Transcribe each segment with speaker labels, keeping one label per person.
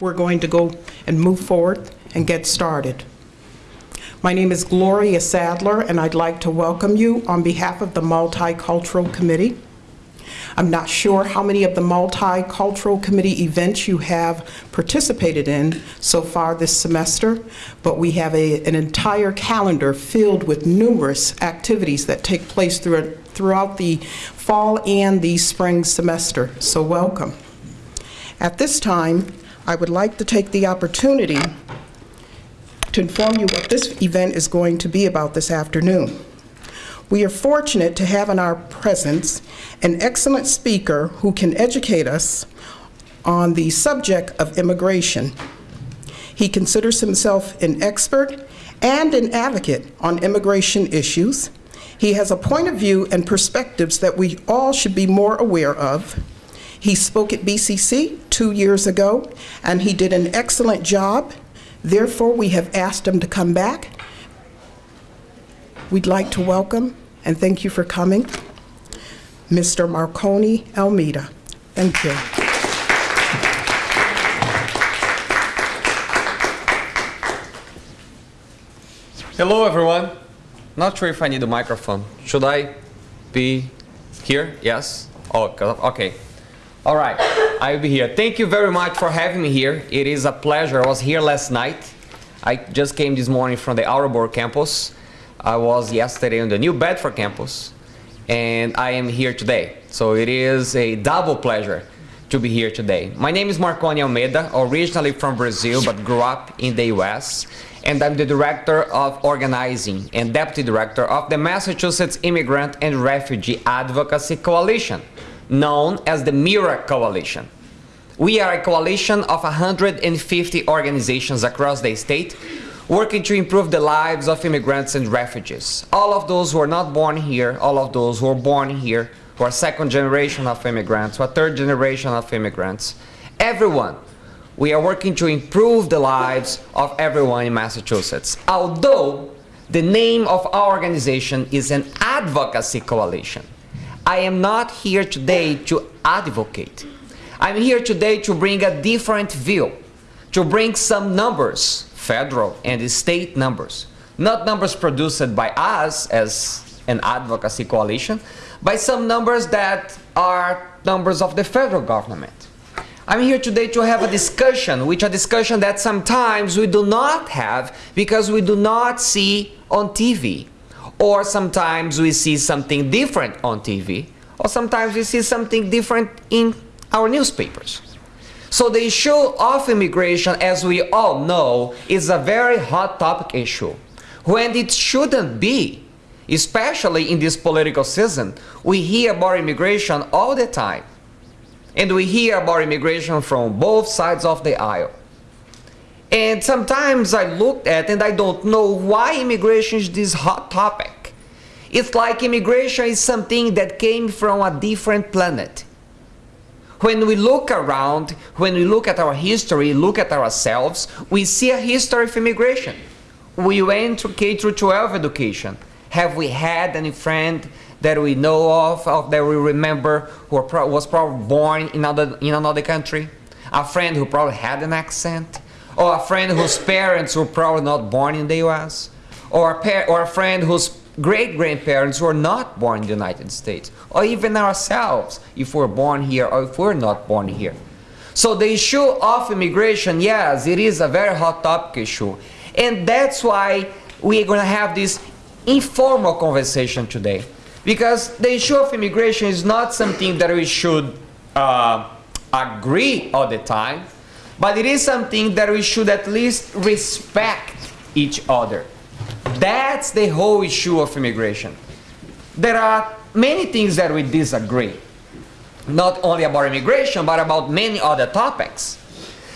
Speaker 1: We're going to go and move forward and get started. My name is Gloria Sadler, and I'd like to welcome you on behalf of the Multicultural Committee. I'm not sure how many of the Multicultural Committee events you have participated in so far this semester, but we have a, an entire calendar filled with numerous activities that take place through, throughout the fall and the spring semester, so welcome. At this time, I would like to take the opportunity to inform you what this event is going to be about this afternoon. We are fortunate to have in our presence an excellent speaker who can educate us on the subject of immigration. He considers himself an expert and an advocate on immigration issues. He has a point of view and perspectives that we all should be more aware of. He spoke at BCC two years ago, and he did an excellent job. Therefore, we have asked him to come back. We'd like to welcome, and thank you for coming, Mr. Marconi Almeida. Thank you.
Speaker 2: Hello, everyone. Not sure if I need a microphone. Should I be here? Yes? Oh, okay. All right, I'll be here. Thank you very much for having me here. It is a pleasure. I was here last night. I just came this morning from the Attleboro campus. I was yesterday on the New Bedford campus, and I am here today. So it is a double pleasure to be here today. My name is Marconi Almeida, originally from Brazil, but grew up in the US and I'm the Director of Organizing and Deputy Director of the Massachusetts Immigrant and Refugee Advocacy Coalition, known as the MIRA Coalition. We are a coalition of 150 organizations across the state working to improve the lives of immigrants and refugees. All of those who are not born here, all of those who are born here, who are second generation of immigrants, who are third generation of immigrants, everyone we are working to improve the lives of everyone in Massachusetts. Although the name of our organization is an advocacy coalition, I am not here today to advocate. I'm here today to bring a different view, to bring some numbers, federal and state numbers, not numbers produced by us as an advocacy coalition, but some numbers that are numbers of the federal government. I'm here today to have a discussion, which a discussion that sometimes we do not have because we do not see on TV. Or sometimes we see something different on TV, or sometimes we see something different in our newspapers. So the issue of immigration, as we all know, is a very hot topic issue, when it shouldn't be. Especially in this political season, we hear about immigration all the time and we hear about immigration from both sides of the aisle. And sometimes I looked at and I don't know why immigration is this hot topic. It's like immigration is something that came from a different planet. When we look around, when we look at our history, look at ourselves, we see a history of immigration. We went to K through 12 education. Have we had any friend that we know of, of that we remember who pro was probably born in another, in another country, a friend who probably had an accent, or a friend whose parents were probably not born in the US, or a, or a friend whose great-grandparents were not born in the United States, or even ourselves, if we're born here or if we're not born here. So the issue of immigration, yes, it is a very hot topic issue. And that's why we're going to have this informal conversation today. Because the issue of immigration is not something that we should uh, agree all the time, but it is something that we should at least respect each other. That's the whole issue of immigration. There are many things that we disagree, not only about immigration, but about many other topics.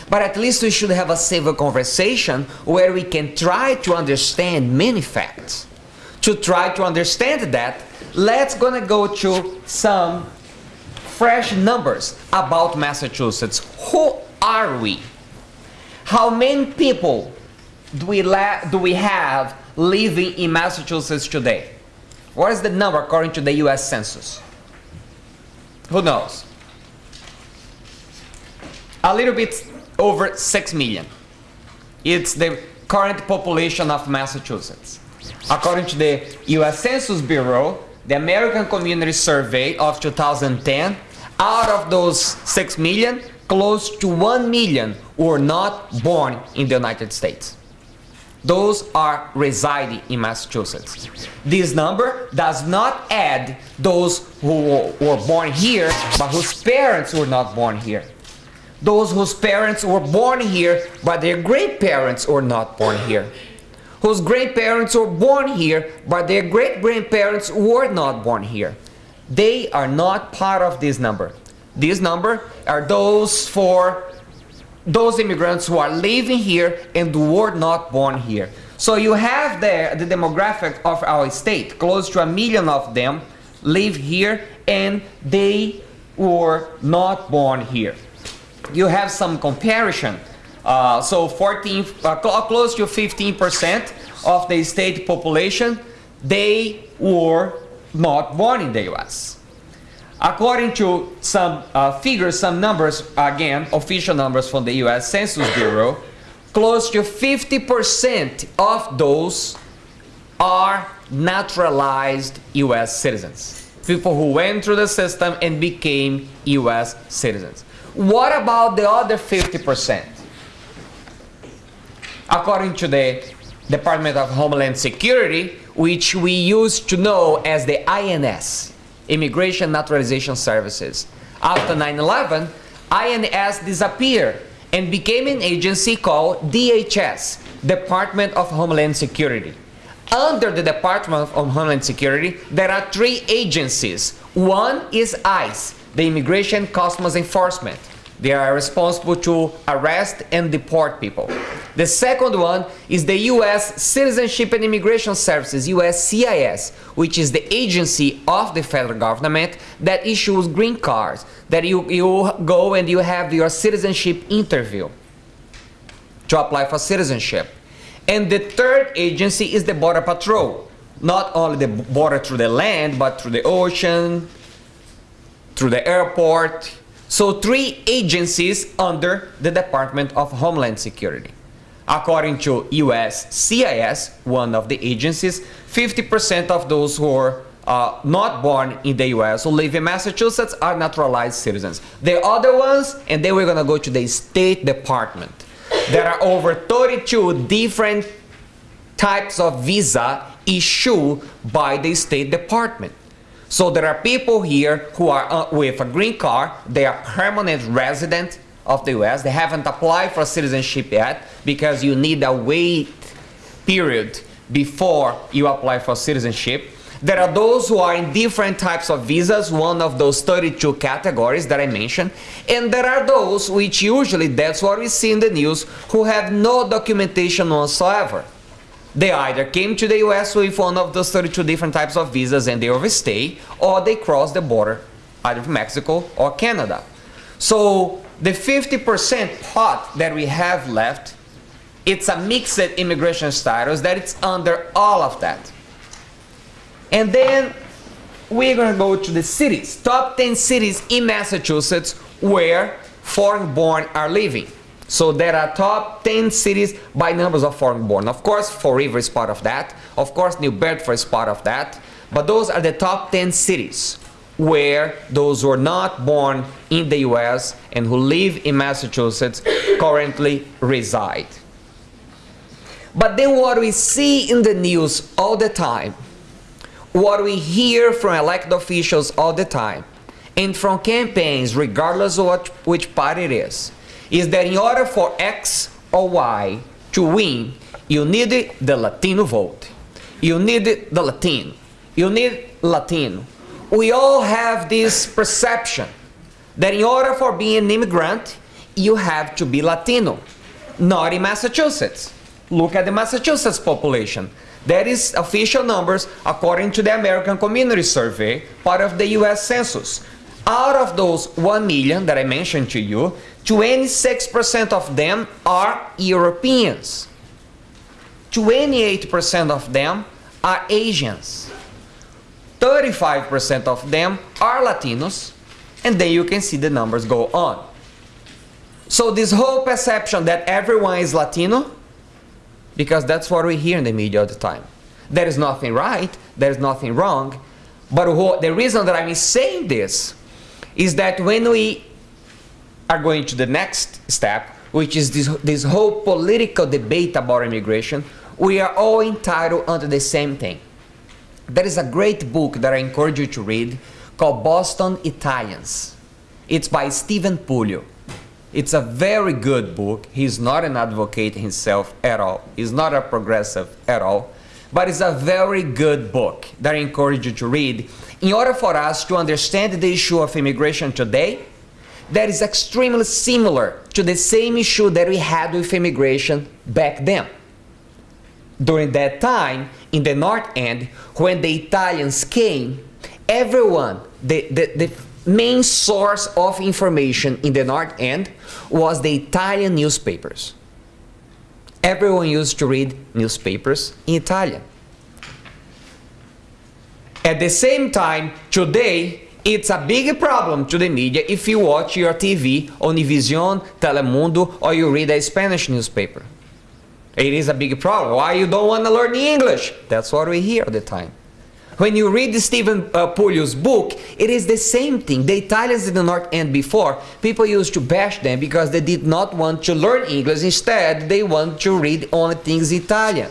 Speaker 2: But at least we should have a civil conversation where we can try to understand many facts. To try to understand that, let's gonna go to some fresh numbers about Massachusetts. Who are we? How many people do we, do we have living in Massachusetts today? What is the number according to the US Census? Who knows? A little bit over 6 million. It's the current population of Massachusetts. According to the US Census Bureau, the American Community Survey of 2010, out of those 6 million, close to 1 million were not born in the United States. Those are residing in Massachusetts. This number does not add those who were born here, but whose parents were not born here. Those whose parents were born here, but their grandparents were not born here. Whose grandparents were born here, but their great-grandparents were not born here. They are not part of this number. This number are those for those immigrants who are living here and were not born here. So you have there the demographic of our state. Close to a million of them live here and they were not born here. You have some comparison. Uh, so 14, uh, cl- close to 15% of the state population, they were not born in the US. According to some uh, figures, some numbers, again, official numbers from the US Census Bureau, close to 50% of those are naturalized US citizens. People who went through the system and became US citizens. What about the other 50%? According to the Department of Homeland Security, which we used to know as the INS, Immigration Naturalization Services. After 9-11, INS disappeared and became an agency called DHS, Department of Homeland Security. Under the Department of Homeland Security, there are three agencies. One is ICE, the Immigration Customs Enforcement. They are responsible to arrest and deport people. The second one is the U.S. Citizenship and Immigration Services, USCIS, which is the agency of the federal government that issues green cards, that you, you go and you have your citizenship interview to apply for citizenship. And the third agency is the Border Patrol. Not only the border through the land, but through the ocean, through the airport. So three agencies under the Department of Homeland Security. According to USCIS, one of the agencies, 50% of those who are uh, not born in the US who live in Massachusetts are naturalized citizens. The other ones, and then we're gonna go to the State Department. There are over 32 different types of visa issued by the State Department. So there are people here who are uh, with a green card, they are permanent resident of the US, they haven't applied for citizenship yet because you need a wait period before you apply for citizenship. There are those who are in different types of visas, one of those 32 categories that I mentioned, and there are those which usually, that's what we see in the news, who have no documentation whatsoever. They either came to the US with one of those 32 different types of visas and they overstay, or they cross the border, either from Mexico or Canada. So the 50% pot that we have left, it's a mixed immigration status that it's under all of that. And then we're gonna go to the cities, top 10 cities in Massachusetts where foreign born are living. So there are top 10 cities by numbers of foreign born. Of course, Fall River is part of that. Of course, New Bedford is part of that. But those are the top 10 cities where those who are not born in the US and who live in Massachusetts currently reside. But then what we see in the news all the time, what we hear from elected officials all the time, and from campaigns, regardless of what, which party it is, is that in order for X or Y to win, you need the Latino vote. You need the Latino. You need Latino. We all have this perception that in order for being an immigrant, you have to be Latino. Not in Massachusetts. Look at the Massachusetts population. That is official numbers according to the American Community Survey, part of the US Census. Out of those 1 million that I mentioned to you, 26% of them are Europeans. 28% of them are Asians. 35% of them are Latinos. And then you can see the numbers go on. So this whole perception that everyone is Latino, because that's what we hear in the media all the time. There is nothing right, there is nothing wrong, but the reason that I'm saying this is that when we are going to the next step, which is this, this whole political debate about immigration, we are all entitled under the same thing. There is a great book that I encourage you to read called Boston Italians. It's by Stephen Puleo. It's a very good book. He's not an advocate himself at all. He's not a progressive at all. But it's a very good book that I encourage you to read in order for us to understand the issue of immigration today that is extremely similar to the same issue that we had with immigration back then. During that time, in the North End, when the Italians came, everyone, the, the, the main source of information in the North End was the Italian newspapers. Everyone used to read newspapers in Italian. At the same time, today, it's a big problem to the media if you watch your TV, Univision, Telemundo, or you read a Spanish newspaper. It is a big problem. Why you don't want to learn English? That's what we hear all the time. When you read Stephen uh, book, it is the same thing. The Italians in the North End before, people used to bash them because they did not want to learn English. Instead, they want to read only things Italian.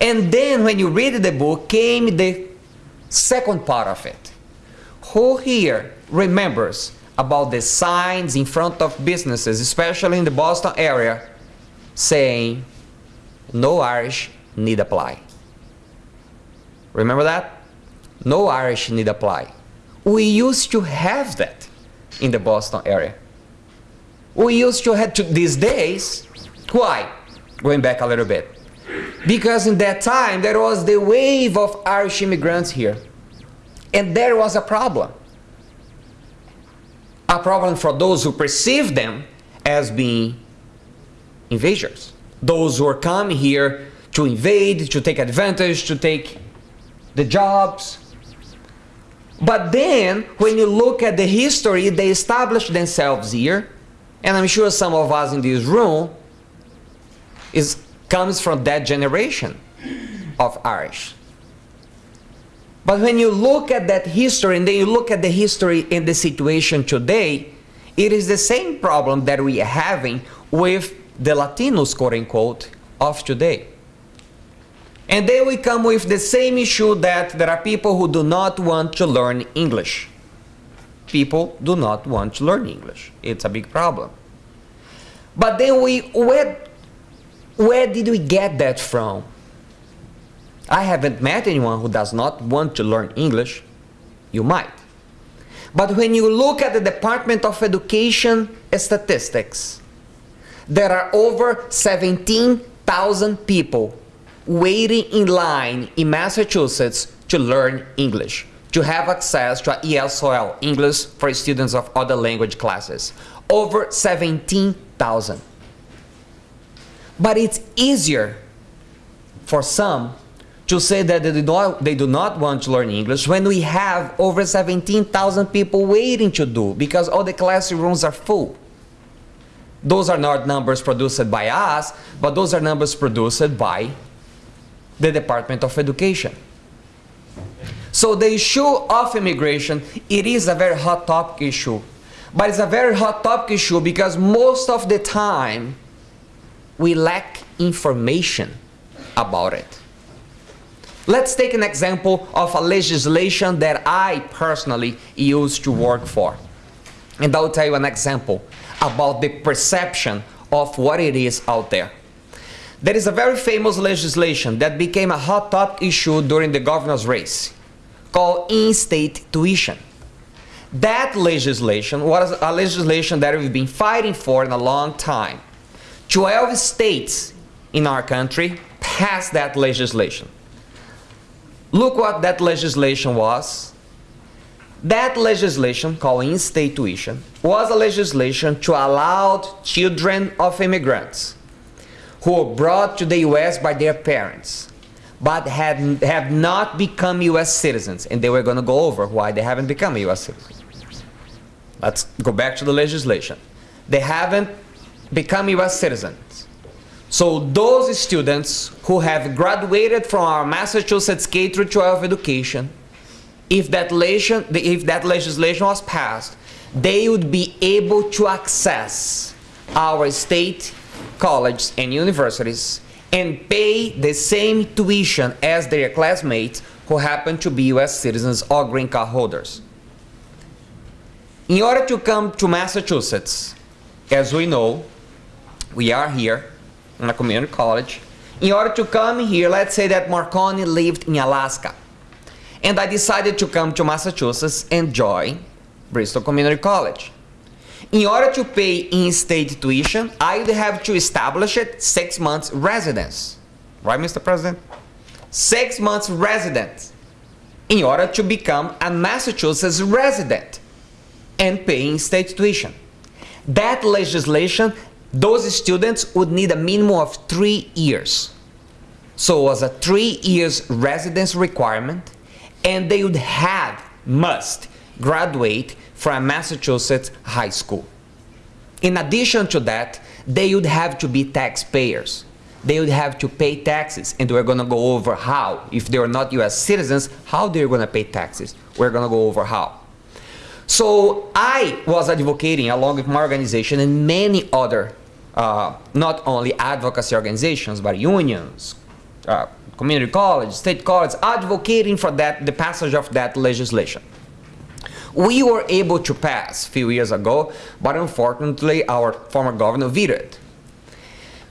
Speaker 2: And then when you read the book, came the second part of it. Who here remembers about the signs in front of businesses, especially in the Boston area, saying, no Irish need apply? Remember that? No Irish need apply. We used to have that in the Boston area. We used to have to these days. Why? Going back a little bit. Because in that time there was the wave of Irish immigrants here. And there was a problem. A problem for those who perceive them as being invaders. Those who are coming here to invade, to take advantage, to take the jobs. But then, when you look at the history, they established themselves here, and I'm sure some of us in this room is, comes from that generation of Irish. But when you look at that history, and then you look at the history in the situation today, it is the same problem that we are having with the Latinos, quote unquote, of today. And then we come with the same issue that there are people who do not want to learn English. People do not want to learn English. It's a big problem. But then we, where, where did we get that from? I haven't met anyone who does not want to learn English. You might. But when you look at the Department of Education statistics, there are over 17,000 people waiting in line in Massachusetts to learn English, to have access to ESOL, English for students of other language classes. Over 17,000. But it's easier for some to say that they do, not, they do not want to learn English when we have over 17,000 people waiting to do because all the classrooms are full. Those are not numbers produced by us, but those are numbers produced by the Department of Education. So the issue of immigration, it is a very hot topic issue. But it's a very hot topic issue because most of the time we lack information about it. Let's take an example of a legislation that I personally used to work for. And I'll tell you an example about the perception of what it is out there. There is a very famous legislation that became a hot topic issue during the governor's race called in-state tuition. That legislation was a legislation that we've been fighting for in a long time. 12 states in our country passed that legislation. Look what that legislation was. That legislation, called in-state tuition, was a legislation to allow children of immigrants who were brought to the US by their parents but had, have not become US citizens. And they were going to go over why they haven't become US citizens. Let's go back to the legislation. they haven't become US citizens. So those students who have graduated from our Massachusetts K through 12 education, if that, legislation, if that legislation was passed, they would be able to access our state colleges and universities and pay the same tuition as their classmates who happen to be US citizens or green card holders. In order to come to Massachusetts, as we know, we are here in a community college. In order to come here, let's say that Marconi lived in Alaska. And I decided to come to Massachusetts and join Bristol Community College. In order to pay in-state tuition, I would have to establish it six months residence. Right, Mr. President? Six months residence in order to become a Massachusetts resident and pay in-state tuition. That legislation, those students would need a minimum of three years. So it was a three years residence requirement and they would have, must, graduate from Massachusetts high school. In addition to that, they would have to be taxpayers. They would have to pay taxes, and we're going to go over how. If they're not U.S. citizens, how they're going to pay taxes. We're going to go over how. So I was advocating, along with my organization and many other, uh, not only advocacy organizations, but unions, uh, community college, state college, advocating for that, the passage of that legislation. We were able to pass a few years ago, but unfortunately our former governor vetoed it.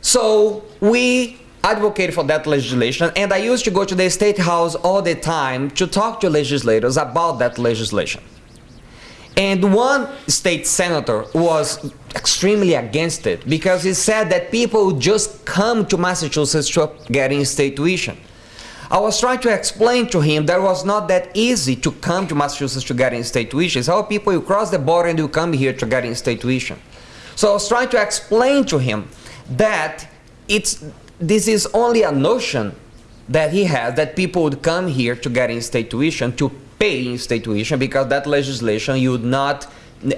Speaker 2: So we advocated for that legislation and I used to go to the State House all the time to talk to legislators about that legislation. And one state senator was extremely against it because he said that people would just come to Massachusetts to get in state tuition. I was trying to explain to him that it was not that easy to come to Massachusetts to get in state tuition. How people you cross the border and you come here to get in state tuition. So I was trying to explain to him that it's this is only a notion that he has that people would come here to get in state tuition to pay state tuition because that legislation you would not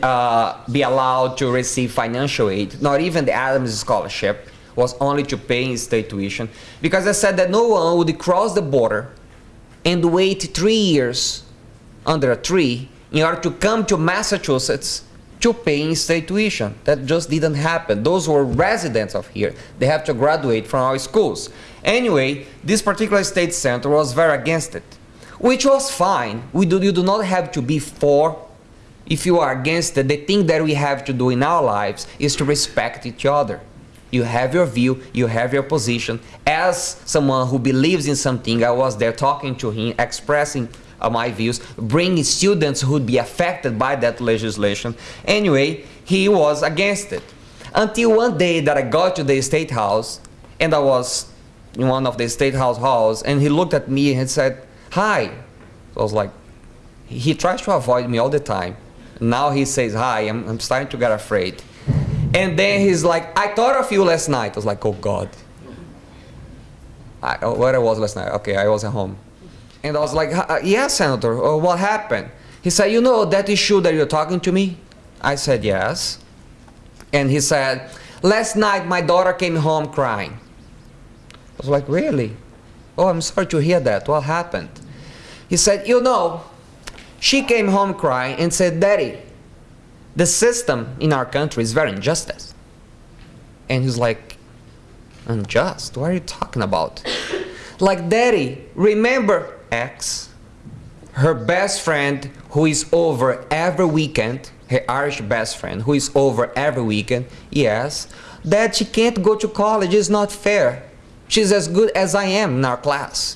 Speaker 2: uh, be allowed to receive financial aid, not even the Adams Scholarship was only to pay in state tuition because I said that no one would cross the border and wait three years under a tree in order to come to Massachusetts to pay in state tuition. That just didn't happen. Those were residents of here. They have to graduate from our schools. Anyway, this particular state center was very against it, which was fine. We do, you do not have to be for if you are against it. The thing that we have to do in our lives is to respect each other. You have your view, you have your position. As someone who believes in something, I was there talking to him, expressing uh, my views, bringing students who would be affected by that legislation. Anyway, he was against it. Until one day that I got to the State House, and I was in one of the State House halls, and he looked at me and said, hi. So I was like, he tries to avoid me all the time. Now he says hi, I'm, I'm starting to get afraid. And then he's like, I thought of you last night. I was like, oh God. I, oh, where I was last night? Okay, I was at home. And I was like, uh, yes, yeah, Senator, oh, what happened? He said, you know that issue that you're talking to me? I said, yes. And he said, last night my daughter came home crying. I was like, really? Oh, I'm sorry to hear that. What happened? He said, you know, she came home crying and said, Daddy, the system in our country is very unjust. And he's like, unjust? What are you talking about? like, Daddy, remember X, her best friend who is over every weekend, her Irish best friend who is over every weekend, yes, that she can't go to college is not fair. She's as good as I am in our class.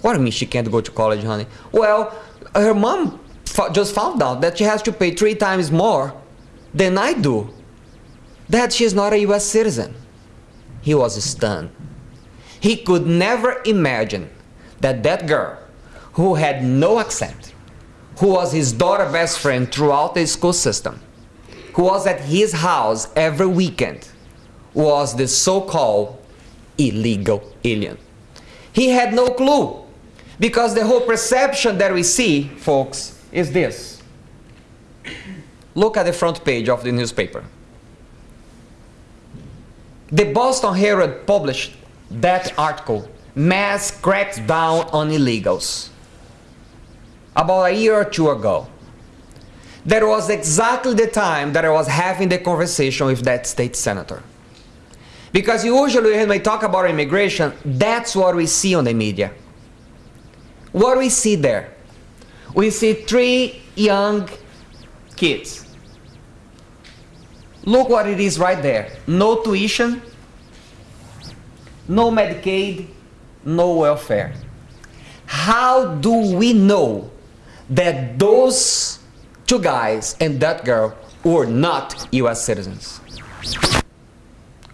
Speaker 2: What do you mean she can't go to college, honey? Well, her mom just found out that she has to pay three times more than I do. That she's not a US citizen. He was stunned. He could never imagine that that girl who had no accent, who was his daughter's best friend throughout the school system, who was at his house every weekend, was the so-called illegal alien. He had no clue because the whole perception that we see, folks, is this. Look at the front page of the newspaper. The Boston Herald published that article, Mass Cracks Down on Illegals, about a year or two ago. That was exactly the time that I was having the conversation with that state senator. Because usually when we talk about immigration, that's what we see on the media. What do we see there? We see three young kids. Look what it is right there. No tuition, no Medicaid, no welfare. How do we know that those two guys and that girl were not US citizens?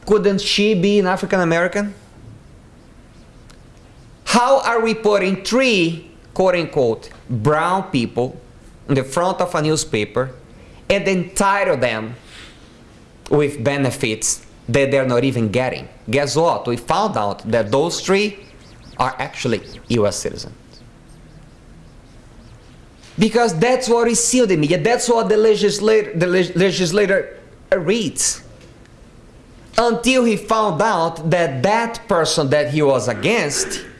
Speaker 2: Couldn't she be an African American? How are we putting three quote unquote brown people in the front of a newspaper and entitle them with benefits that they're not even getting? Guess what? We found out that those three are actually US citizens. Because that's what we see in the media, that's what the legislator, the leg- legislator reads until he found out that that person that he was against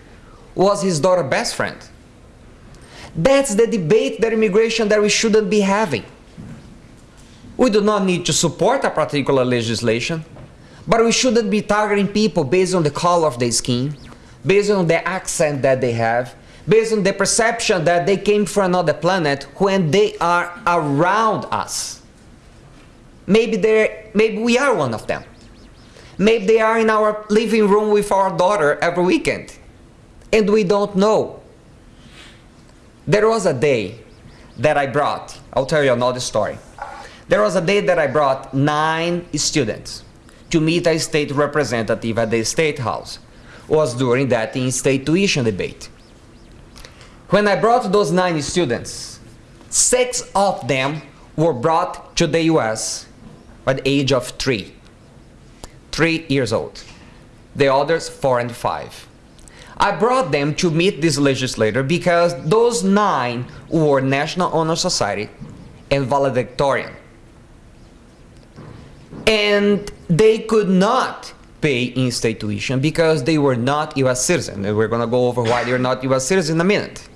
Speaker 2: was his daughter's best friend. That's the debate that immigration that we shouldn't be having. We do not need to support a particular legislation, but we shouldn't be targeting people based on the color of their skin, based on the accent that they have, based on the perception that they came from another planet when they are around us. Maybe they're, maybe we are one of them. Maybe they are in our living room with our daughter every weekend. And we don't know. There was a day that I brought, I'll tell you another story. There was a day that I brought nine students to meet a state representative at the State House. Was during that in-state tuition debate. When I brought those nine students, six of them were brought to the US at the age of three three years old. The others, four and five. I brought them to meet this legislator because those nine were National Honor Society and valedictorian. And they could not pay in-state tuition because they were not U.S. citizens. And we're going to go over why they're not U.S. citizens in a minute.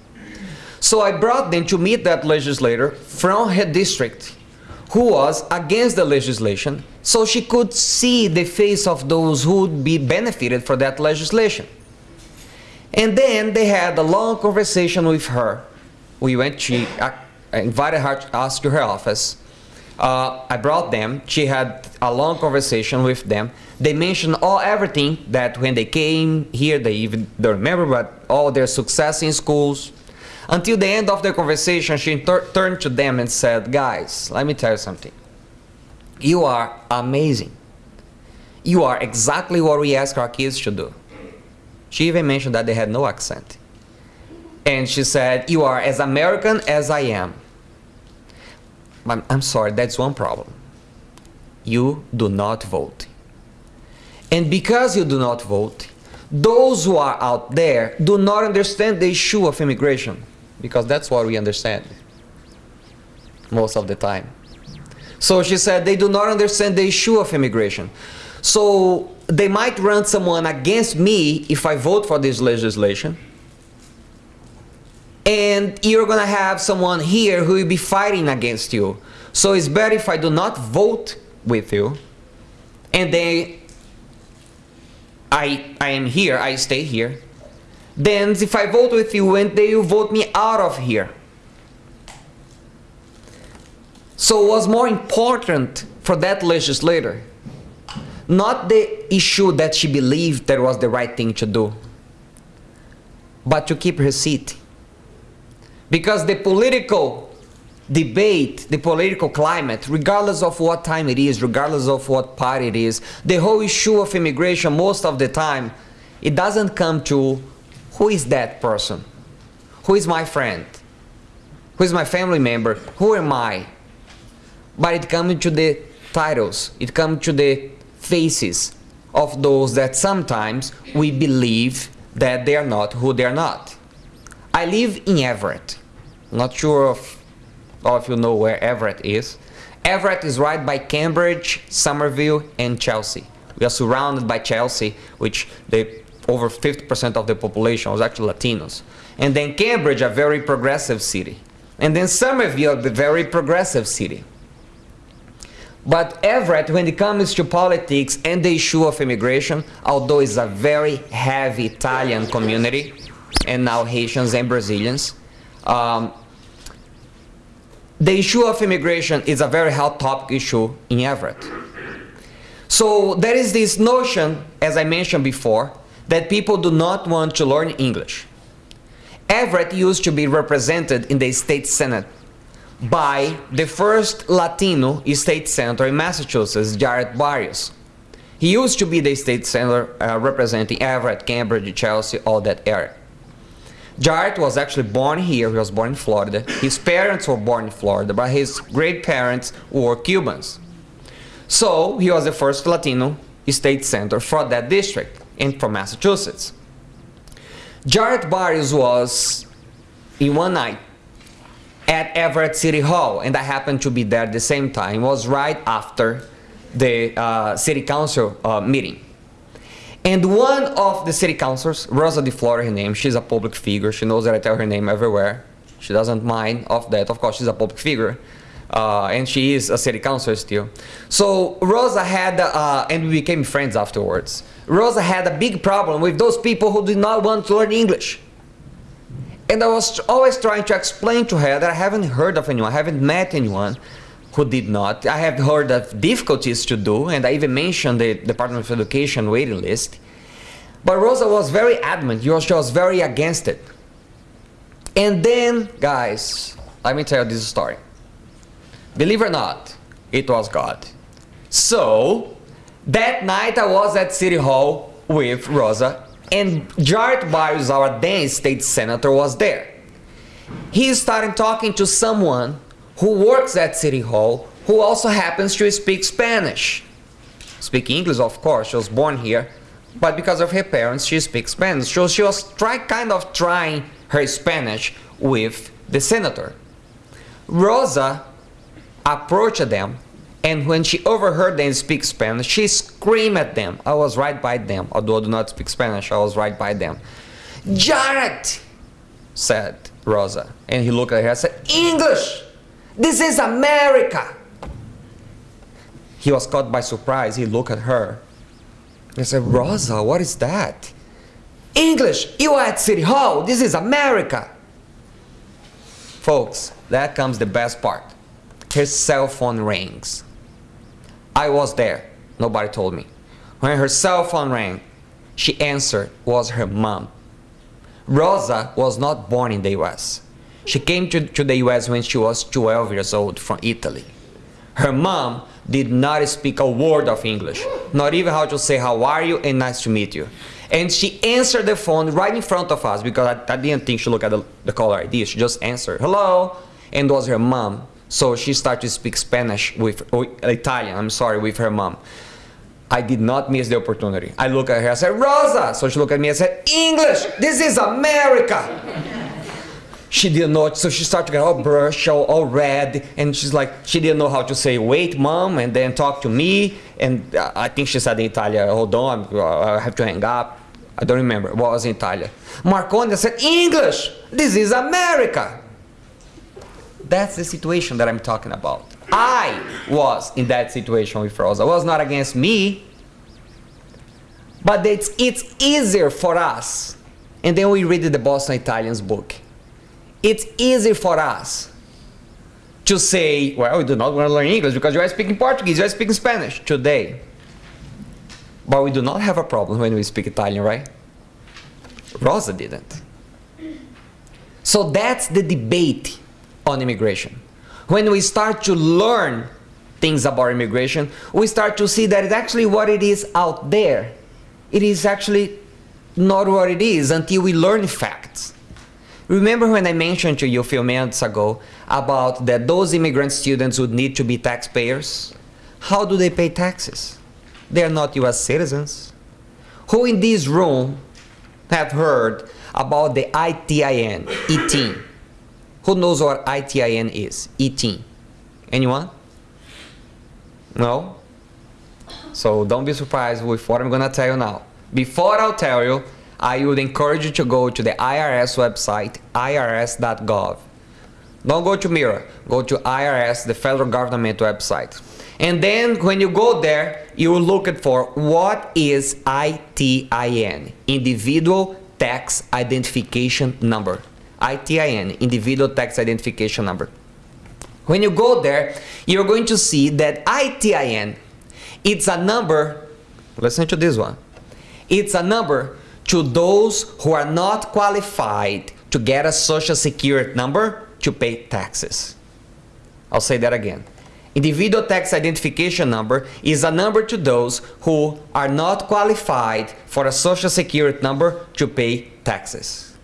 Speaker 2: So I brought them to meet that legislator from her district who was against the legislation so she could see the face of those who would be benefited for that legislation. And then they had a long conversation with her. We went, she invited her to us to her office. Uh, I brought them. She had a long conversation with them. They mentioned all everything that when they came here, they even don't remember, but all their success in schools. Until the end of the conversation, she turned to them and said, Guys, let me tell you something. You are amazing. You are exactly what we ask our kids to do. She even mentioned that they had no accent. And she said, You are as American as I am. I'm, I'm sorry, that's one problem. You do not vote. And because you do not vote, those who are out there do not understand the issue of immigration because that's what we understand most of the time. So she said they do not understand the issue of immigration. So they might run someone against me if I vote for this legislation. And you're to have someone here who will be fighting against you. So it's better if I do not vote with you. And then I, I am here, I stay here. Then if I vote with you and they will vote me out of here. So it was more important for that legislator, not the issue that she believed that was the right thing to do, but to keep her seat. Because the political debate, the political climate, regardless of what time it is, regardless of what party it is, the whole issue of immigration, most of the time, it doesn't come to who is that person? Who is my friend? Who is my family member? Who am I? But it comes to the titles, it comes to the faces of those that sometimes we believe that they are not who they are not. I live in Everett. Not sure if all of you know where Everett is. Everett is right by Cambridge, Somerville, and Chelsea. We are surrounded by Chelsea, which they, over 50% of the population was actually Latinos. And then Cambridge, a very progressive city. And then Somerville, a very progressive city. But Everett, when it comes to politics and the issue of immigration, although it's a very heavy Italian community, and now Haitians and Brazilians, um, the issue of immigration is a very hot topic issue in Everett. So there is this notion, as I mentioned before, that people do not want to learn English. Everett used to be represented in the state senate by the first Latino state senator in Massachusetts, Jarrett Barrios. He used to be the state senator uh, representing Everett, Cambridge, Chelsea, all that area. Jarrett was actually born here, he was born in Florida. His parents were born in Florida, but his great parents were Cubans. So he was the first Latino state senator for that district and from Massachusetts. Jarrett Barrios was in one night at Everett City Hall, and I happened to be there at the same time. It was right after the uh, city council uh, meeting. And one of the city councilors, Rosa DiFlorio, her name, she's a public figure. She knows that I tell her name everywhere. She doesn't mind of that. Of course, she's a public figure. Uh, and she is a city councilor still. So Rosa had, uh, and we became friends afterwards. Rosa had a big problem with those people who did not want to learn English. And I was always trying to explain to her that I haven't heard of anyone, I haven't met anyone who did not. I have heard of difficulties to do, and I even mentioned the Department of Education waiting list. But Rosa was very adamant, she was very against it. And then, guys, let me tell you this story. Believe it or not, it was God. So, that night I was at City Hall with Rosa and Jarrett Barrios, our then state senator, was there. He started talking to someone who works at City Hall who also happens to speak Spanish. Speak English, of course, she was born here, but because of her parents, she speaks Spanish. So she was try, kind of trying her Spanish with the senator. Rosa approached them and when she overheard them speak Spanish, she screamed at them. I was right by them. Although I do not speak Spanish, I was right by them. Jarrett, said Rosa. And he looked at her and said, English! This is America! He was caught by surprise. He looked at her. He said, Rosa, what is that? English! You are at City Hall! This is America! Folks, that comes the best part. His cell phone rings. I was there. Nobody told me. When her cell phone rang, she answered was her mom. Rosa was not born in the US. She came to, to the US when she was 12 years old from Italy. Her mom did not speak a word of English, not even how to say how are you and nice to meet you. And she answered the phone right in front of us because I, I didn't think she looked at the, the caller ID. She just answered, hello, and was her mom so she started to speak Spanish with, Italian, I'm sorry, with her mom. I did not miss the opportunity. I look at her, I said, Rosa! So she looked at me and said, English! This is America! she didn't know, so she started to get all brush, all, all red, and she's like, she didn't know how to say, wait, mom, and then talk to me, and uh, I think she said in Italian, hold on, I have to hang up. I don't remember, what was in Italian. Marconi said, English! This is America! That's the situation that I'm talking about. I was in that situation with Rosa. It was not against me. But it's, it's easier for us. And then we read the Boston Italians book. It's easy for us to say, well, we do not want to learn English because you are speaking Portuguese, you are speaking Spanish today. But we do not have a problem when we speak Italian, right? Rosa didn't. So that's the debate on immigration. When we start to learn things about immigration, we start to see that it's actually what it is out there. It is actually not what it is until we learn facts. Remember when I mentioned to you a few minutes ago about that those immigrant students would need to be taxpayers? How do they pay taxes? They are not US citizens. Who in this room have heard about the ITIN, ETIN? Who knows what ITIN is? ETIN. Anyone? No? So don't be surprised with what I'm gonna tell you now. Before I'll tell you, I would encourage you to go to the IRS website, irs.gov. Don't go to Mira, go to IRS, the federal government website. And then when you go there, you will look for what is ITIN, Individual Tax Identification Number. ITIN, Individual Tax Identification Number. When you go there, you're going to see that ITIN, it's a number, listen to this one, it's a number to those who are not qualified to get a social security number to pay taxes. I'll say that again. Individual tax identification number is a number to those who are not qualified for a social security number to pay taxes.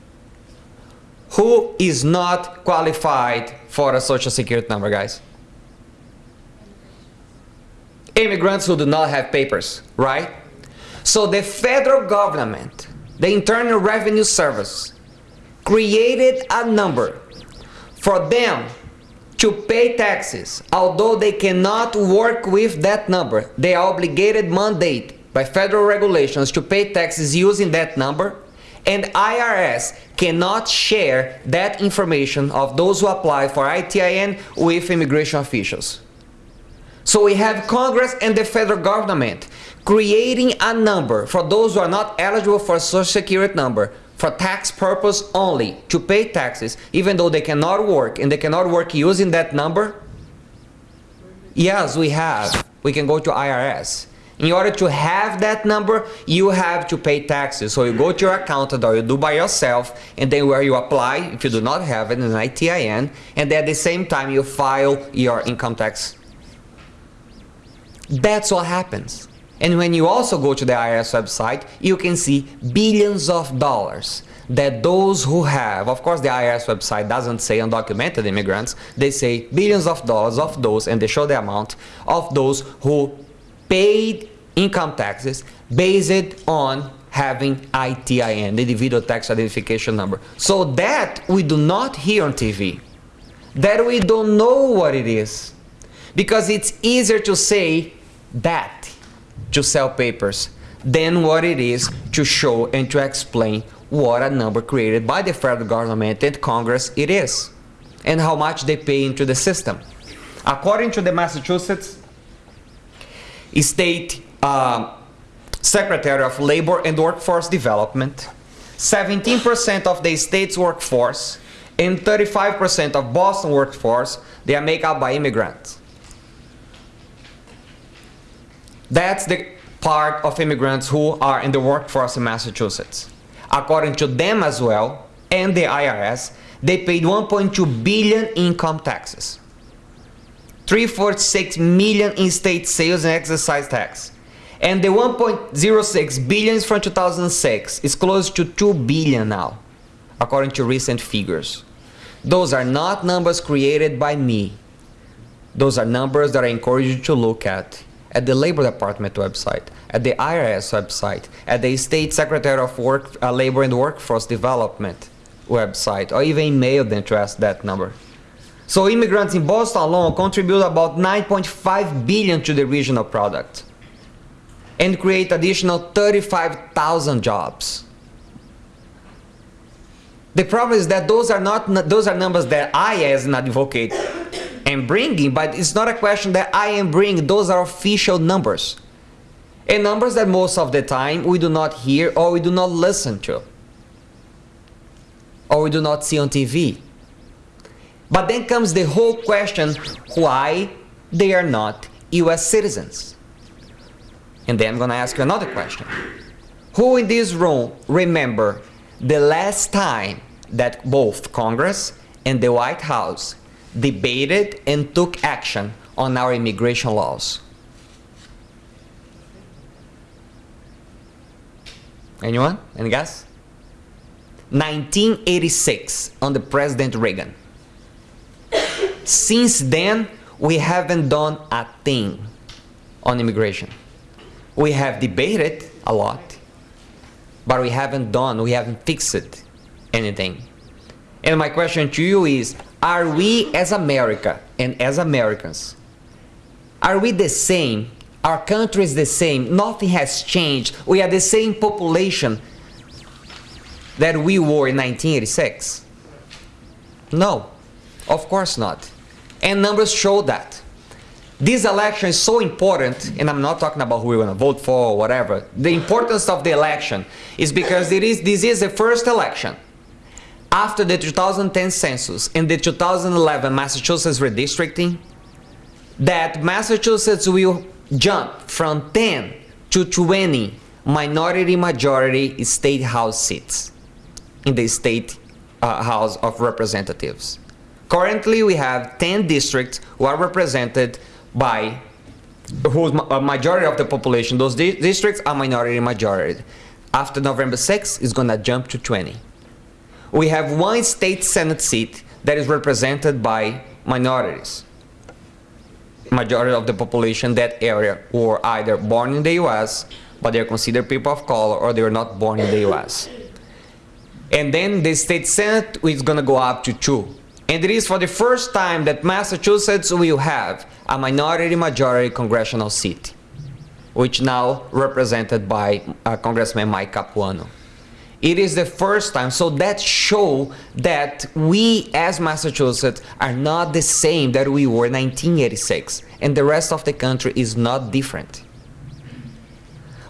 Speaker 2: Who is not qualified for a social security number, guys? Immigrants who do not have papers, right? So the federal government, the Internal Revenue Service, created a number for them to pay taxes, although they cannot work with that number. They are obligated mandate by federal regulations to pay taxes using that number, and IRS cannot share that information of those who apply for ITIN with immigration officials. So we have Congress and the federal government creating a number for those who are not eligible for a social security number for tax purpose only to pay taxes even though they cannot work and they cannot work using that number? Yes, we have. We can go to IRS. In order to have that number, you have to pay taxes. So you go to your accountant or you do by yourself and then where you apply, if you do not have it, an ITIN, and at the same time you file your income tax. That's what happens. And when you also go to the IRS website, you can see billions of dollars that those who have, of course the IRS website doesn't say undocumented immigrants, they say billions of dollars of those, and they show the amount, of those who paid income taxes based on having ITIN, the individual tax identification number. So that we do not hear on TV, that we don't know what it is, because it's easier to say that to sell papers than what it is to show and to explain what a number created by the federal government and Congress it is and how much they pay into the system. According to the Massachusetts State uh, Secretary of Labor and Workforce Development, 17% of the state's workforce and 35% of Boston workforce, they are made up by immigrants. That's the part of immigrants who are in the workforce in Massachusetts. According to them as well, and the IRS, they paid 1.2 billion income taxes. 346 million in state sales and excise tax. And the 1.06 billion from 2006 is close to 2 billion now, according to recent figures. Those are not numbers created by me. Those are numbers that I encourage you to look at at the Labor Department website, at the IRS website, at the State Secretary of Work, uh, Labor and Workforce Development website, or even email them to ask that number. So immigrants in Boston alone contribute about 9.5 billion to the regional product and create additional 35,000 jobs. The problem is that those are not those are numbers that I as an advocate am bringing, but it's not a question that I am bringing. Those are official numbers. And numbers that most of the time we do not hear or we do not listen to. Or we do not see on TV. But then comes the whole question why they are not US citizens. And then I'm going to ask you another question. Who in this room remember the last time that both Congress and the White House debated and took action on our immigration laws? Anyone? Any guess? 1986 under President Reagan. Since then, we haven't done a thing on immigration. We have debated a lot, but we haven't done, we haven't fixed anything. And my question to you is, are we as America and as Americans, are we the same Our country is the same. Nothing has changed. We are the same population that we were in 1986. No, of course not. And numbers show that. This election is so important, and I'm not talking about who we're to vote for or whatever. The importance of the election is because it is, this is the first election after the 2010 census and the 2011 Massachusetts redistricting that Massachusetts will jump from 10 to 20 minority majority state house seats in the state uh, house of representatives. Currently, we have 10 districts who are represented by whose a majority of the population, those di districts are minority majority. After November 6th, it's going to jump to 20. We have one state senate seat that is represented by minorities. Majority of the population that area were either born in the US, but they're considered people of color, or they're not born in the US. And then the state senate is going to go up to two. And it is for the first time that Massachusetts will have a minority majority congressional seat, which now represented by uh, Congressman Mike Capuano. It is the first time, so that show that we as Massachusetts are not the same that we were in 1986, and the rest of the country is not different.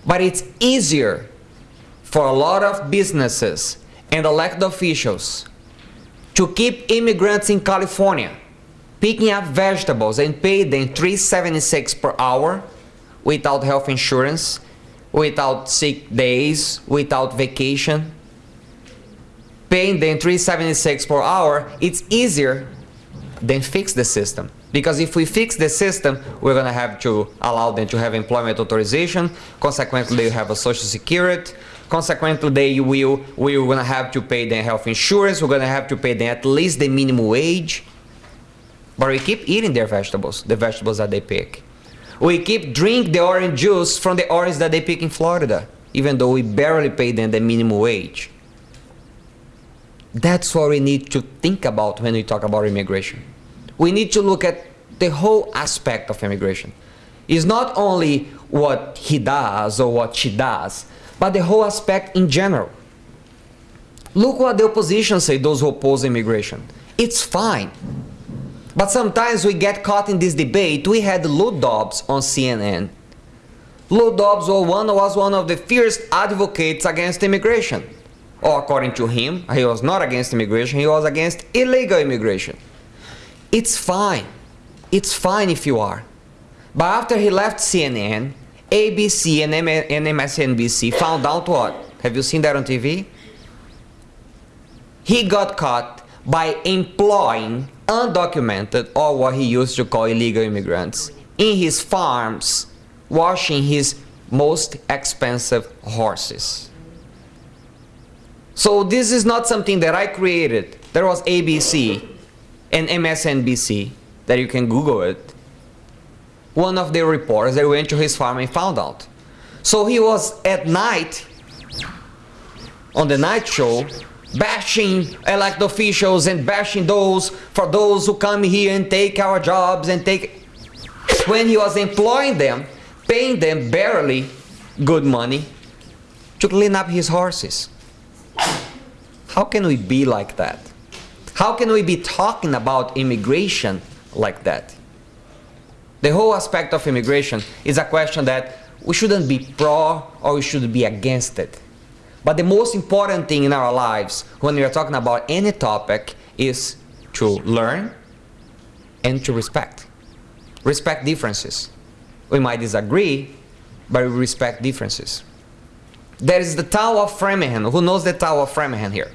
Speaker 2: But it's easier for a lot of businesses and elected officials to keep immigrants in California picking up vegetables and pay them 376 per hour without health insurance, without sick days, without vacation. Paying them 376 per hour, it's easier than fix the system. Because if we fix the system, we're going to have to allow them to have employment authorization. Consequently, they have a social security. Consequently, they will, we're to have to pay them health insurance. We're to have to pay them at least the minimum wage. But we keep eating their vegetables, the vegetables that they pick. We keep drink the orange juice from the orange that they pick in Florida, even though we barely pay them the minimum wage. That's what we need to think about when we talk about immigration. We need to look at the whole aspect of immigration. It's not only what he does or what she does, but the whole aspect in general. Look what the opposition say, those who oppose immigration. It's fine. But sometimes we get caught in this debate. We had Lou Dobbs on CNN. Lou Dobbs was one of the fierce advocates against immigration. Or according to him, he was not against immigration, he was against illegal immigration. It's fine. It's fine if you are. But after he left CNN, ABC and, MSNBC found out what? Have you seen that on TV? He got caught by employing undocumented or what he used to call illegal immigrants in his farms washing his most expensive horses. So this is not something that I created. There was ABC and MSNBC that you can Google it. One of the reporters that went to his farm and found out. So he was at night on the night show bashing elected officials and bashing those for those who come here and take our jobs and take when he was employing them paying them barely good money to clean up his horses. How can we be like that? How can we be talking about immigration like that the whole aspect of immigration is a question that we shouldn't be pro or we should be against it but the most important thing in our lives when we are talking about any topic is to learn and to respect. Respect differences. We might disagree, but we respect differences. There is the Tower of Framingham. Who knows the Tower of Framingham here?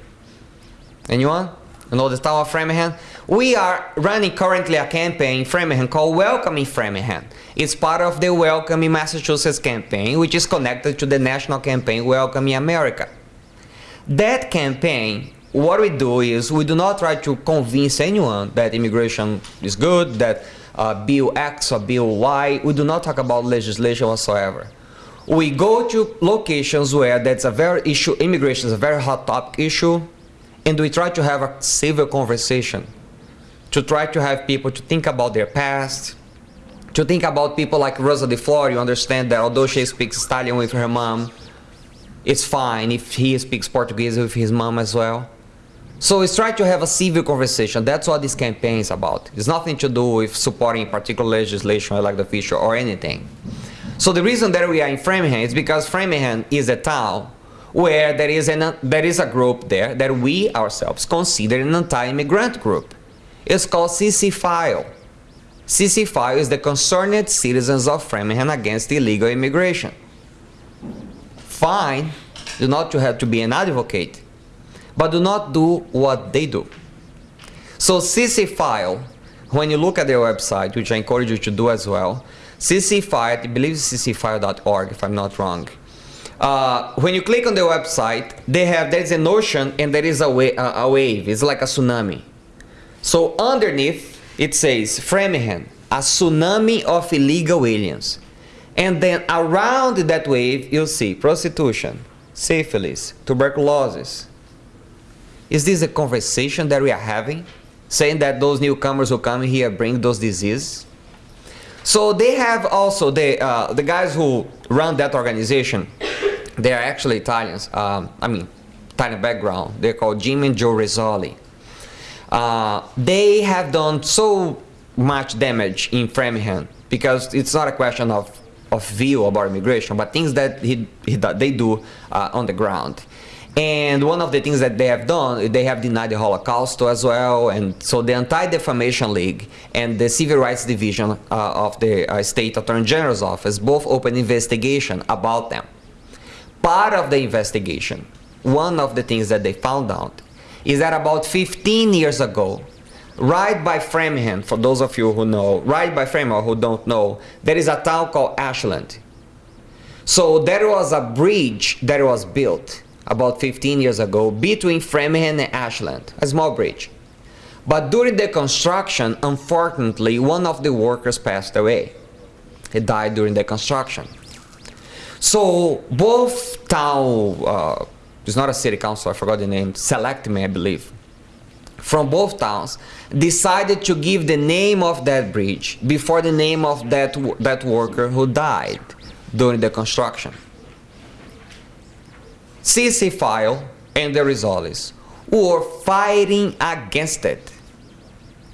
Speaker 2: Anyone? You know the Tower of Framingham? We are running currently a campaign in Framingham called Welcoming Framingham. It's part of the Welcoming Massachusetts campaign, which is connected to the national campaign Welcoming America. That campaign, what we do is we do not try to convince anyone that immigration is good, that uh, Bill X or Bill Y, we do not talk about legislation whatsoever. We go to locations where that's a very issue, immigration is a very hot topic issue, and we try to have a civil conversation to try to have people to think about their past, To think about people like Rosa DiFlorio, you understand that although she speaks Italian with her mom, it's fine if he speaks Portuguese with his mom as well. So it's try to have a civil conversation. That's what this campaign is about. It's nothing to do with supporting particular legislation, like the official, or anything. So the reason that we are in Framingham is because Framingham is a town where there is, an, there is a group there that we ourselves consider an anti-immigrant group. It's called CC File. CC File is the Concerned Citizens of Framingham Against Illegal Immigration. Fine, do not have to be an advocate, but do not do what they do. So CC File, when you look at their website, which I encourage you to do as well, CC File, I believe it's ccfile.org if I'm not wrong. Uh, when you click on the website, they have there's an ocean and there is a, wa a, a wave. It's like a tsunami. So underneath it says Framingham, a tsunami of illegal aliens. And then around that wave, you'll see prostitution, syphilis, tuberculosis. Is this a conversation that we are having? Saying that those newcomers who come here bring those diseases? So they have also, the, uh, the guys who run that organization, they are actually Italians. Um, I mean, Italian background. They're called Jim and Joe Rizoli. Uh, they have done so much damage in Framingham because it's not a question of, of view about immigration, but things that he, he, they do uh, on the ground. And one of the things that they have done, they have denied the Holocaust as well. And so the Anti-Defamation League and the Civil Rights Division uh, of the uh, State Attorney General's Office both opened investigation about them. Part of the investigation, one of the things that they found out is that about 15 years ago, right by Framingham, for those of you who know, right by Framingham who don't know, there is a town called Ashland. So there was a bridge that was built about 15 years ago between Framingham and Ashland, a small bridge. But during the construction, unfortunately, one of the workers passed away. He died during the construction. So both town, uh, it's not a city council, I forgot the name, Selectmen, I believe, from both towns, decided to give the name of that bridge before the name of that, that worker who died during the construction. CC File and the Rizolis were fighting against it.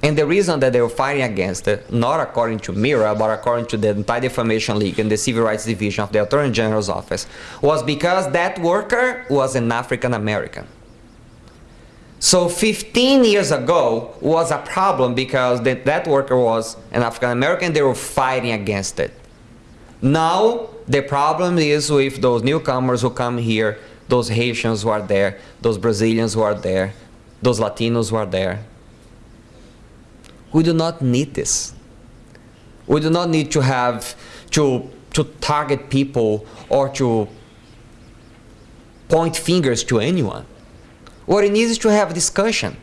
Speaker 2: And the reason that they were fighting against it, not according to MIRA, but according to the Anti-Defamation League and the Civil Rights Division of the Attorney General's Office, was because that worker was an African American. So 15 years ago was a problem because that, that worker was an African American, they were fighting against it. Now the problem is with those newcomers who come here, those Haitians who are there, those Brazilians who are there, those Latinos who are there. We do not need this. We do not need to have to, to target people or to point fingers to anyone. What it needs is to have a discussion,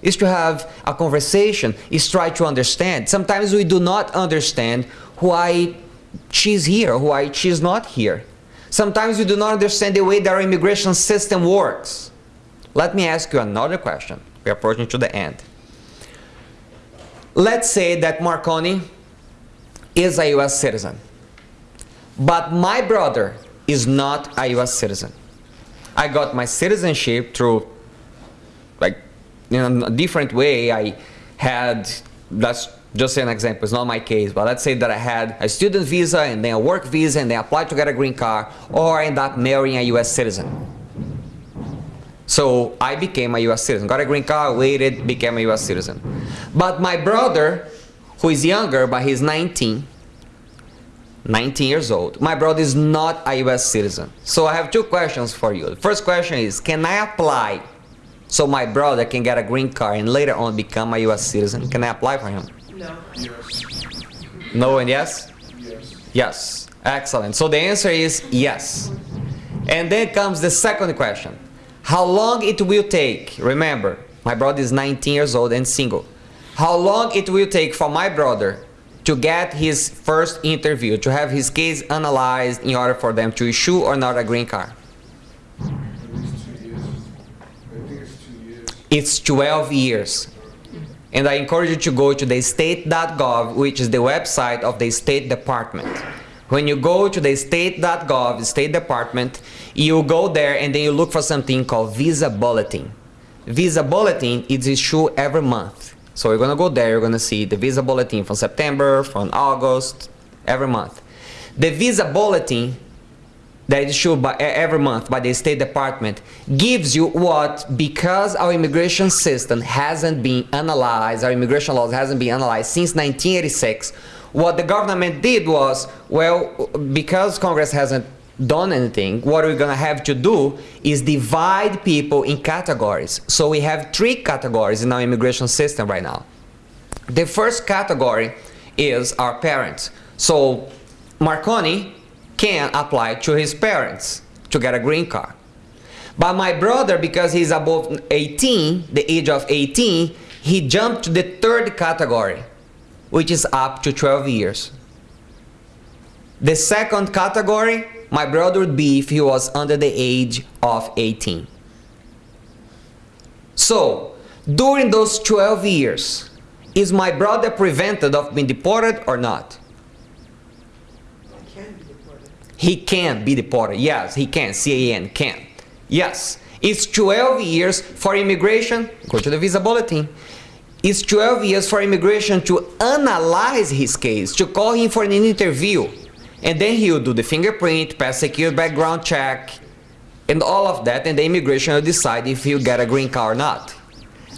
Speaker 2: is to have a conversation, is try to understand. Sometimes we do not understand why she's here, why she's not here. Sometimes we do not understand the way that our immigration system works. Let me ask you another question. We're approaching to the end. Let's say that Marconi is a US citizen, but my brother is not a US citizen. I got my citizenship through, like, in a different way. I had, that's just an example, it's not my case, but let's say that I had a student visa and then a work visa and then applied to get a green card, or I end up marrying a US citizen. So I became a US citizen, got a green card, waited, became a US citizen. But my brother, who is younger, but he's 19, 19 years old. My brother is not a US citizen. So I have two questions for you. The first question is, can I apply so my brother can get a green card and later on become a US citizen? Can I apply for him?
Speaker 3: No.
Speaker 2: No and yes?
Speaker 4: Yes.
Speaker 2: Yes. Excellent. So the answer is yes. And then comes the second question. How long it will take, remember, my brother is 19 years old and single. How long it will take for my brother to get his first interview, to have his case analyzed in order for them to issue or not a green card?
Speaker 4: It's
Speaker 2: 12 years. And I encourage you to go to the state.gov, which is the website of the State Department. When you go to the state.gov, State Department, you go there and then you look for something called Visa Bulletin. Visa Bulletin is issued every month. So you're gonna go there, you're gonna see the Visa Bulletin from September, from August, every month. The Visa Bulletin that is issued by, every month by the State Department gives you what, because our immigration system hasn't been analyzed, our immigration laws hasn't been analyzed since 1986, what the government did was, well, because Congress hasn't done anything, what we're gonna have to do is divide people in categories. So we have three categories in our immigration system right now. The first category is our parents. So Marconi can apply to his parents to get a green card. But my brother, because he's above 18, the age of 18, he jumped to the third category, which is up to 12 years. The second category, my brother would be if he was under the age of 18. So, during those 12 years, is my brother prevented of being deported or not? He can be deported. Yes, he can. C-A-N, can. Yes. It's 12 years for immigration. Go to the visa bulletin. It's 12 years for immigration to analyze his case, to call him for an interview. And then he will do the fingerprint, pass secure background check, and all of that, and the immigration will decide if he'll get a green card or not.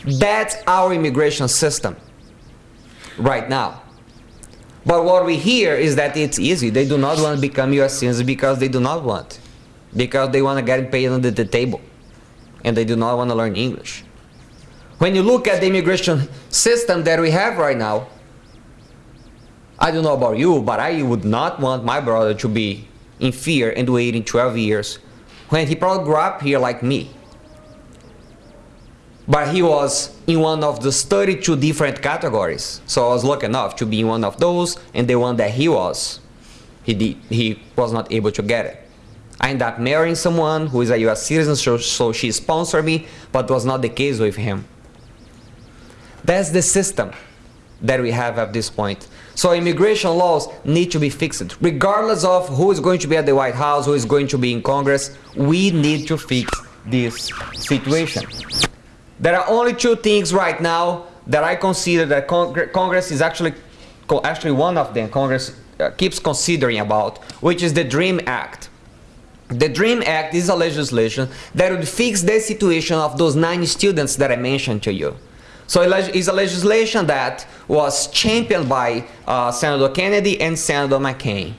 Speaker 2: That's our immigration system right now. But what we hear is that it's easy. They do not want to become U.S. citizens because they do not want. Because they want to get paid under the table. And they do not want to learn English. When you look at the immigration system that we have right now, I don't know about you, but I would not want my brother to be in fear and waiting 12 years when he probably grew up here like me. But he was in one of the 32 different categories. So I was lucky enough to be in one of those, and the one that he was, he, did, he was not able to get it. I ended up marrying someone who is a US citizen, so, so she sponsored me, but was not the case with him. That's the system that we have at this point. So immigration laws need to be fixed. Regardless of who is going to be at the White House, who is going to be in Congress, we need to fix this situation. There are only two things right now that I consider that Cong Congress is actually, actually one of them Congress uh, keeps considering about, which is the DREAM Act. The DREAM Act is a legislation that would fix the situation of those nine students that I mentioned to you. So it's a legislation that was championed by uh, Senator Kennedy and Senator McCain.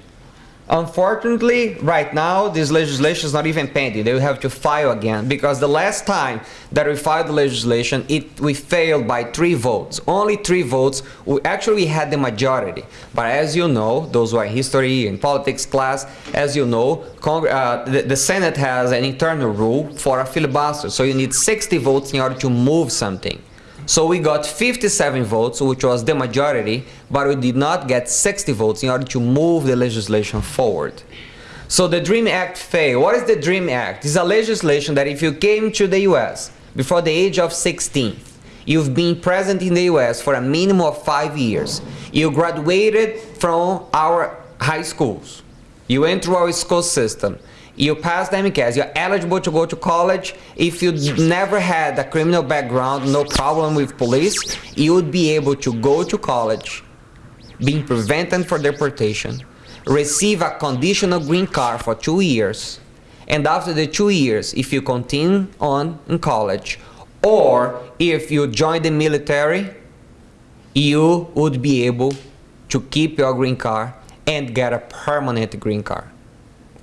Speaker 2: Unfortunately, right now, this legislation is not even pending. They will have to file again because the last time that we filed the legislation, it, we failed by three votes. Only three votes. We actually had the majority. But as you know, those who are history and politics class, as you know, uh, the, the Senate has an internal rule for a filibuster. So you need 60 votes in order to move something. So we got 57 votes, which was the majority, but we did not get 60 votes in order to move the legislation forward. So the DREAM Act failed. What is the DREAM Act? It's a legislation that if you came to the US before the age of 16, you've been present in the US for a minimum of five years, you graduated from our high schools, you went through our school system, you pass the MCAS, you're eligible to go to college. If you never had a criminal background, no problem with police, you would be able to go to college, being prevented for deportation, receive a conditional green card for two years, and after the two years, if you continue on in college, or if you join the military, you would be able to keep your green card and get a permanent green card.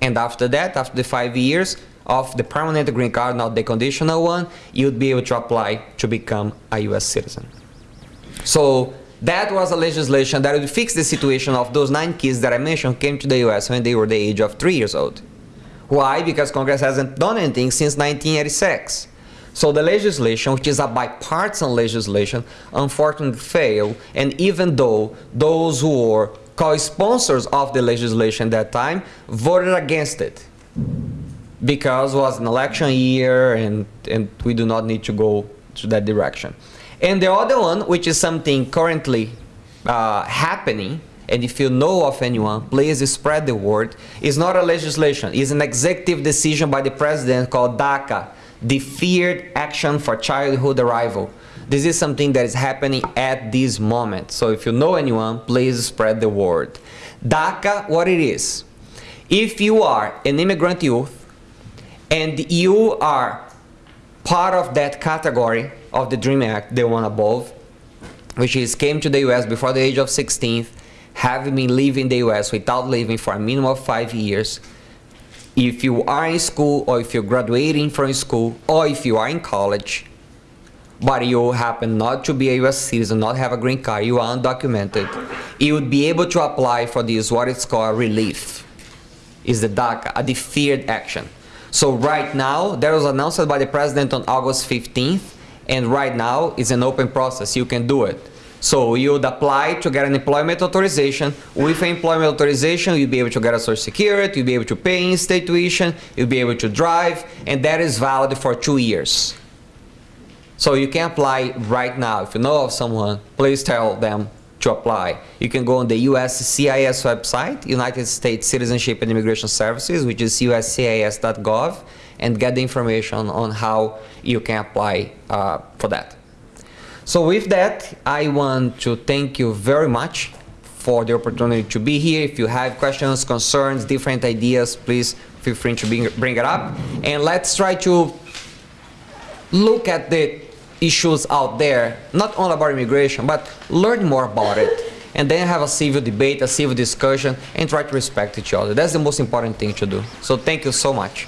Speaker 2: And after that, after the five years of the permanent green card, not the conditional one, you'd be able to apply to become a US citizen. So that was a legislation that would fix the situation of those nine kids that I mentioned came to the US when they were the age of three years old. Why? Because Congress hasn't done anything since 1986. So the legislation, which is a bipartisan legislation, unfortunately failed. And even though those who were co-sponsors of the legislation at that time voted against it because it was an election year and, and we do not need to go to that direction. And the other one, which is something currently uh, happening, and if you know of anyone, please spread the word, is not a legislation, it's an executive decision by the president called DACA, Deferred Action for Childhood Arrival. This is something that is happening at this moment. So if you know anyone, please spread the word. DACA, what it is, if you are an immigrant youth and you are part of that category of the DREAM Act, the one above, which is came to the US before the age of 16, having been living in the US without living for a minimum of five years, if you are in school or if you're graduating from school or if you are in college, but you happen not to be a US citizen, not have a green card, you are undocumented, you would be able to apply for this, what it's called relief, is the DACA, a deferred action. So right now, that was announced by the president on August 15th, and right now it's an open process, you can do it. So you would apply to get an employment authorization. With an employment authorization, you'll be able to get a social security, you'll be able to pay in-state tuition, you'll be able to drive, and that is valid for two years. So you can apply right now. If you know of someone, please tell them to apply. You can go on the USCIS website, United States Citizenship and Immigration Services, which is uscis.gov, and get the information on how you can apply uh, for that. So with that, I want to thank you very much for the opportunity to be here. If you have questions, concerns, different ideas, please feel free to bring, bring it up. And let's try to look at the issues out there, not only about immigration, but learn more about it. And then have a civil debate, a civil discussion, and try to respect each other. That's the most important thing to do. So thank you so much.